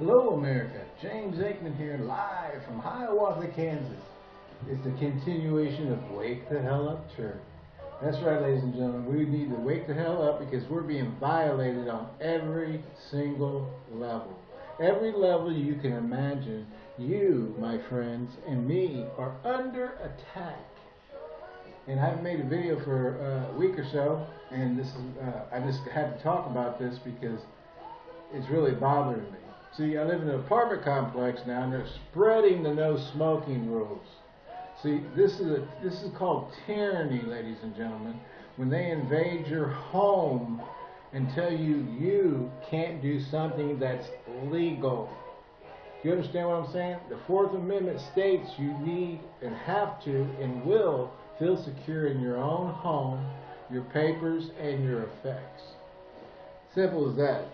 Hello, America. James Aikman here, live from Hiawatha, Kansas. It's the continuation of Wake the Hell Up Church. That's right, ladies and gentlemen. We need to wake the hell up because we're being violated on every single level. Every level you can imagine, you, my friends, and me are under attack. And I haven't made a video for a week or so, and this is, uh, I just had to talk about this because it's really bothering me. See, I live in an apartment complex now, and they're spreading the no smoking rules. See, this is a, this is called tyranny, ladies and gentlemen. When they invade your home and tell you you can't do something that's legal. Do you understand what I'm saying? The Fourth Amendment states you need and have to and will feel secure in your own home, your papers, and your effects. Simple as that.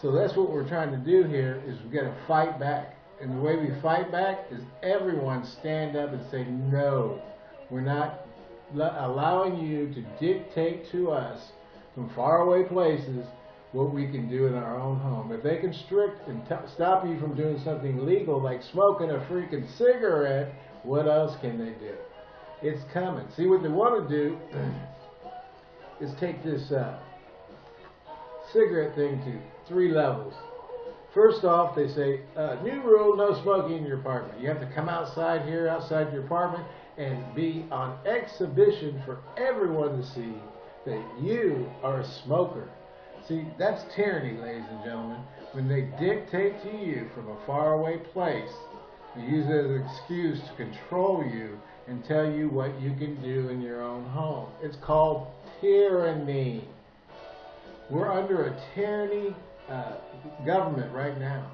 So that's what we're trying to do here is we've got to fight back. And the way we fight back is everyone stand up and say, no, we're not allowing you to dictate to us from faraway places what we can do in our own home. If they constrict and stop you from doing something legal like smoking a freaking cigarette, what else can they do? It's coming. See, what they want to do is take this uh, cigarette thing to three levels. First off, they say, uh, new rule, no smoking in your apartment. You have to come outside here, outside your apartment, and be on exhibition for everyone to see that you are a smoker. See, that's tyranny, ladies and gentlemen. When they dictate to you from a faraway place, they use it as an excuse to control you and tell you what you can do in your own home. It's called tyranny. We're under a tyranny uh, government right now.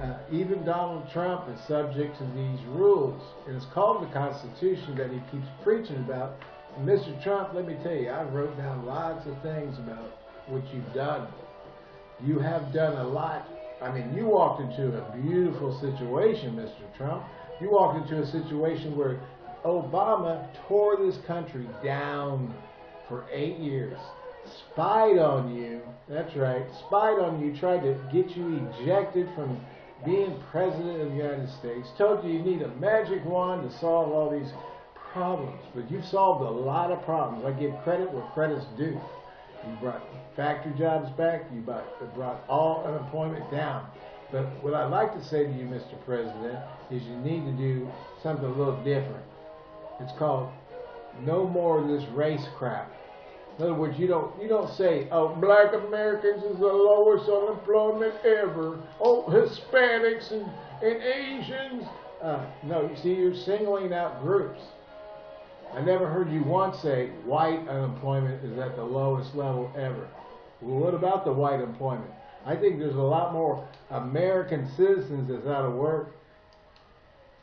Uh, even Donald Trump is subject to these rules. And it's called the Constitution that he keeps preaching about. And Mr. Trump, let me tell you, I wrote down lots of things about what you've done. You have done a lot. I mean, you walked into a beautiful situation, Mr. Trump. You walked into a situation where Obama tore this country down for eight years spied on you, that's right, spied on you, tried to get you ejected from being president of the United States, told you you need a magic wand to solve all these problems. But you've solved a lot of problems. I give credit where credit's due. You brought factory jobs back. You brought all unemployment down. But what I'd like to say to you, Mr. President, is you need to do something a little different. It's called no more of this race crap. In other words, you don't you don't say, "Oh, Black Americans is the lowest unemployment ever." Oh, Hispanics and and Asians. Uh, no, you see, you're singling out groups. I never heard you once say white unemployment is at the lowest level ever. Well, what about the white employment? I think there's a lot more American citizens that's out of work.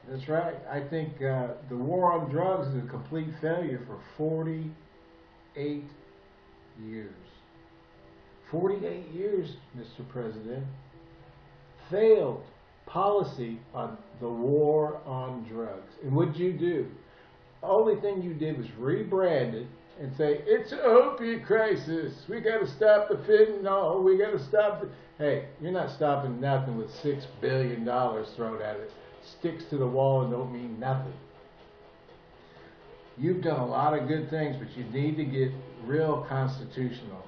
That's right. I think uh, the war on drugs is a complete failure for 48 years. 48 years, Mr. President, failed policy on the war on drugs. And what'd you do? The only thing you did was rebrand it and say, it's an opiate crisis. We got to stop the fentanyl. We got to stop the... Hey, you're not stopping nothing with $6 billion thrown at it. Sticks to the wall and don't mean nothing. You've done a lot of good things, but you need to get real constitutional.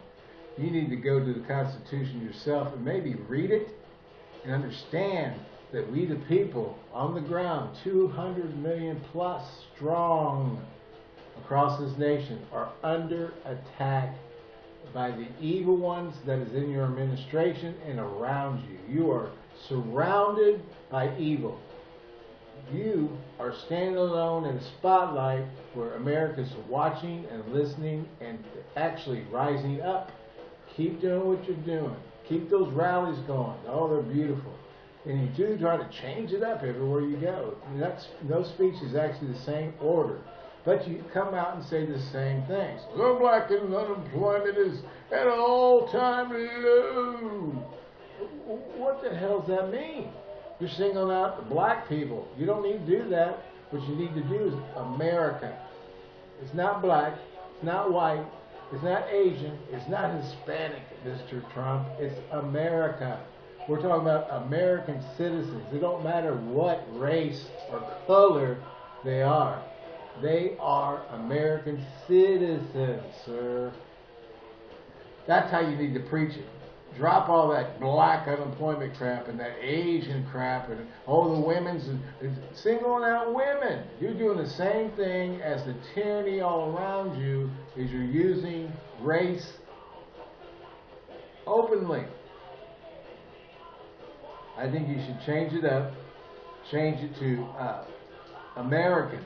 You need to go to the Constitution yourself and maybe read it and understand that we the people on the ground, 200 million plus strong across this nation, are under attack by the evil ones that is in your administration and around you. You are surrounded by evil you are standing alone in a spotlight where America's watching and listening and actually rising up. Keep doing what you're doing. Keep those rallies going. Oh, they're beautiful. And you do try to change it up everywhere you go. That's, no speech is actually the same order. But you come out and say the same things. The black unemployment is at an all-time low. What the hell does that mean? You're singling out the black people. You don't need to do that. What you need to do is America. It's not black. It's not white. It's not Asian. It's not Hispanic, Mr. Trump. It's America. We're talking about American citizens. It don't matter what race or color they are. They are American citizens, sir. That's how you need to preach it. Drop all that black unemployment crap and that Asian crap and all the women's singling out women. You're doing the same thing as the tyranny all around you is you're using race openly. I think you should change it up, change it to uh, Americans.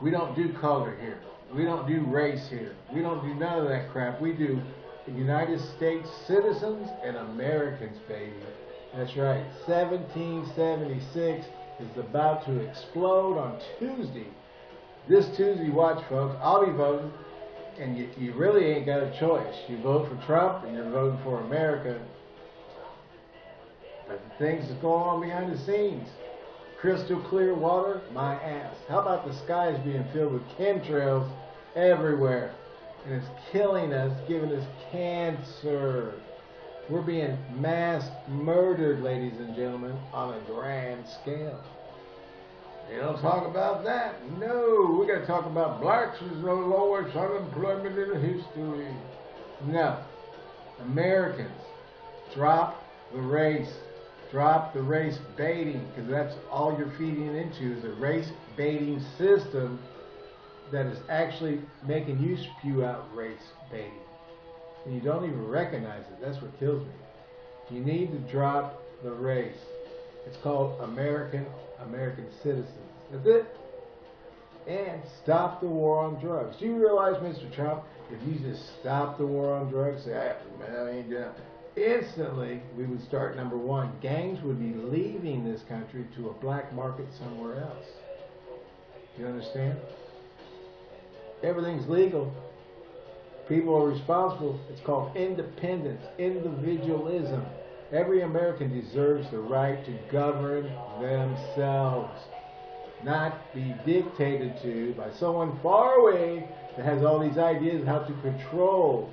We don't do color here. We don't do race here. We don't do none of that crap. We do United States citizens and Americans, baby. That's right. 1776 is about to explode on Tuesday. This Tuesday, watch, folks. I'll be voting, and you, you really ain't got a choice. You vote for Trump, and you're voting for America. But the things that's going on behind the scenes. Crystal clear water, my ass. How about the skies being filled with chemtrails everywhere? And it's killing us, giving us cancer. We're being mass murdered, ladies and gentlemen, on a grand scale. You don't talk about that. No, we got to talk about blacks is the lowest unemployment in history. No. Americans, drop the race. Drop the race baiting, because that's all you're feeding into is a race baiting system that is actually making you spew out race baiting. And you don't even recognize it. That's what kills me. You need to drop the race. It's called American American citizens. That's it. And stop the war on drugs. Do you realize, Mr. Trump, if you just stop the war on drugs, say, man, I ain't down instantly we would start number one. Gangs would be leaving this country to a black market somewhere else. Do You understand? Everything's legal. People are responsible. It's called independence, individualism. Every American deserves the right to govern themselves, not be dictated to by someone far away that has all these ideas how to control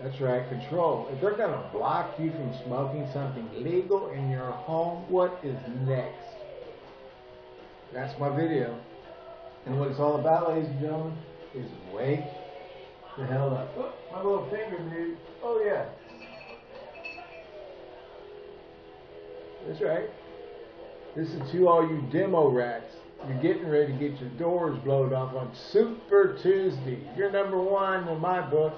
that's right, control. If they're going to block you from smoking something legal in your home, what is next? That's my video. And what it's all about, ladies and gentlemen, is wake the hell up. Oh, my little finger, dude. Oh, yeah. That's right. This is to all you demo rats. You're getting ready to get your doors blown off on Super Tuesday. You're number one in my book.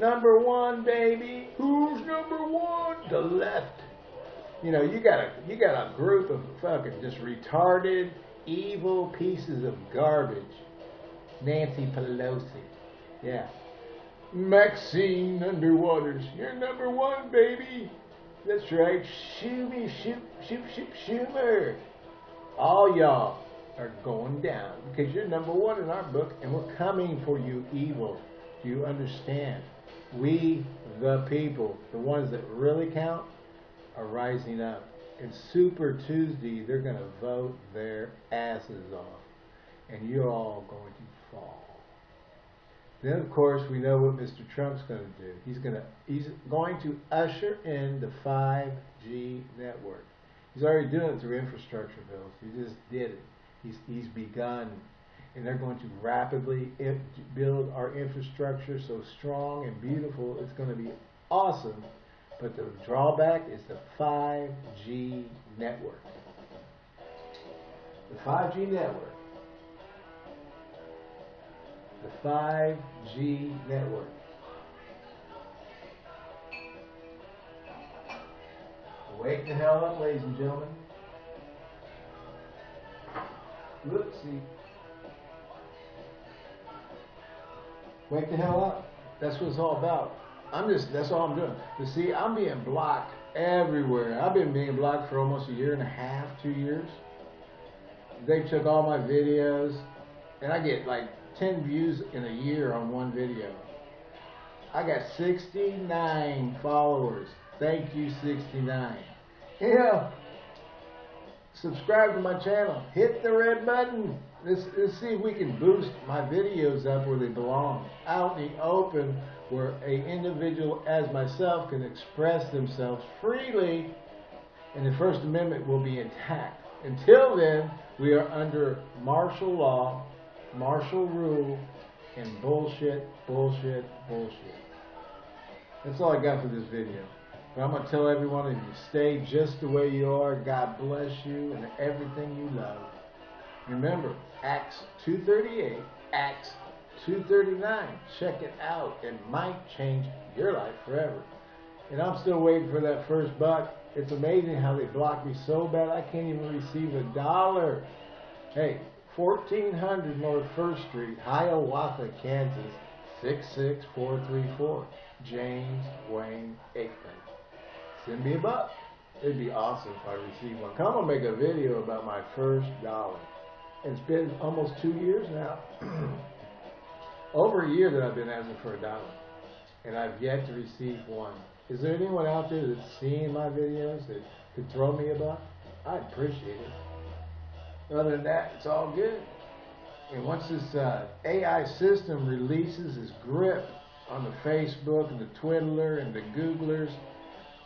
Number one, baby. Who's number one? The left. You know, you got a you got a group of fucking just retarded, evil pieces of garbage. Nancy Pelosi. Yeah. Maxine Underwaters. You're number one, baby. That's right. Shoo me, shoot, shoot, shoot, Schumer. All y'all are going down because you're number one in our book and we're coming for you, evil. Do you understand? we, the people, the ones that really count, are rising up. And Super Tuesday, they're going to vote their asses off. And you're all going to fall. Then, of course, we know what Mr. Trump's going to do. He's going to he's going to usher in the 5G network. He's already doing it through infrastructure bills. He just did it. He's he's begun and they're going to rapidly build our infrastructure so strong and beautiful. It's going to be awesome. But the drawback is the 5G network. The 5G network. The 5G network. Wake the hell up, ladies and gentlemen. Whoopsie. Wake the hell up. That's what it's all about. I'm just, that's all I'm doing. You see, I'm being blocked everywhere. I've been being blocked for almost a year and a half, two years. They took all my videos, and I get like 10 views in a year on one video. I got 69 followers. Thank you, 69. Yeah. Subscribe to my channel. Hit the red button. let's, let's see if we can boost my videos up where they belong. Out in the open where a individual as myself can express themselves freely and the First Amendment will be intact. Until then, we are under martial law, martial rule, and bullshit, bullshit, bullshit. That's all I got for this video. But I'm going to tell everyone if you stay just the way you are, God bless you and everything you love. Remember, Acts 238, Acts 239. Check it out. It might change your life forever. And I'm still waiting for that first buck. It's amazing how they block me so bad I can't even receive a dollar. Hey, 1400 North 1st Street, Hiawatha, Kansas, 66434. James Wayne Aikman. Send me a buck. It'd be awesome if I received one. Come and make a video about my first dollar. It's been almost two years now. Over a year that I've been asking for a dollar. And I've yet to receive one. Is there anyone out there that's seeing my videos that could throw me a buck? I'd appreciate it. Other than that, it's all good. And once this uh, AI system releases its grip on the Facebook and the Twiddler and the Googlers,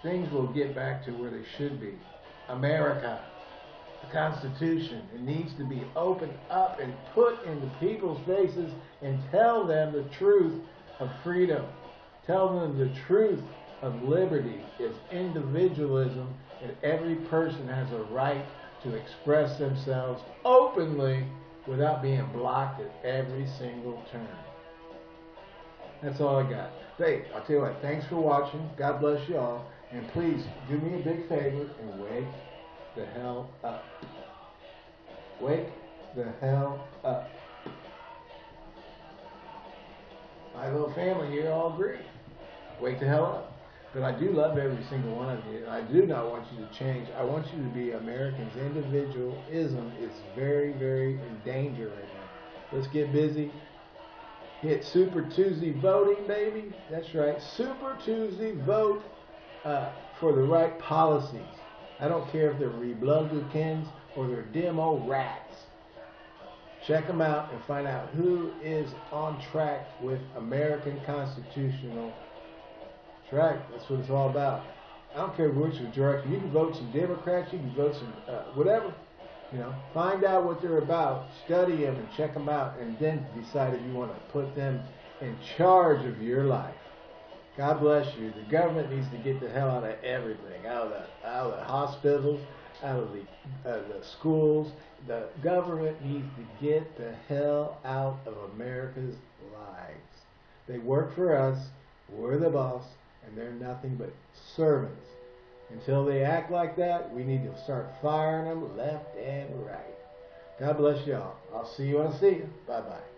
things will get back to where they should be. America, the Constitution, it needs to be opened up and put in the people's faces and tell them the truth of freedom. Tell them the truth of liberty is individualism and every person has a right to express themselves openly without being blocked at every single turn. That's all I got. Hey, I'll tell you what, thanks for watching. God bless you all. And please do me a big favor and wake the hell up. Wake the hell up. My little family here all agree. Wake the hell up. But I do love every single one of you. I do not want you to change. I want you to be Americans. Individualism is very, very in danger right now. Let's get busy. Hit Super Tuesday voting, baby. That's right. Super Tuesday vote uh, for the right policies. I don't care if they're Republicans or they're demo rats. Check them out and find out who is on track with American constitutional track. That's what it's all about. I don't care which direction. You can vote some Democrats. You can vote some uh, whatever. You know, find out what they're about, study them, and check them out, and then decide if you want to put them in charge of your life. God bless you. The government needs to get the hell out of everything, out of the, out of the hospitals, out of the, uh, the schools. The government needs to get the hell out of America's lives. They work for us. We're the boss, and they're nothing but servants. Until they act like that, we need to start firing them left and right. God bless y'all. I'll see you when I see you. Bye-bye.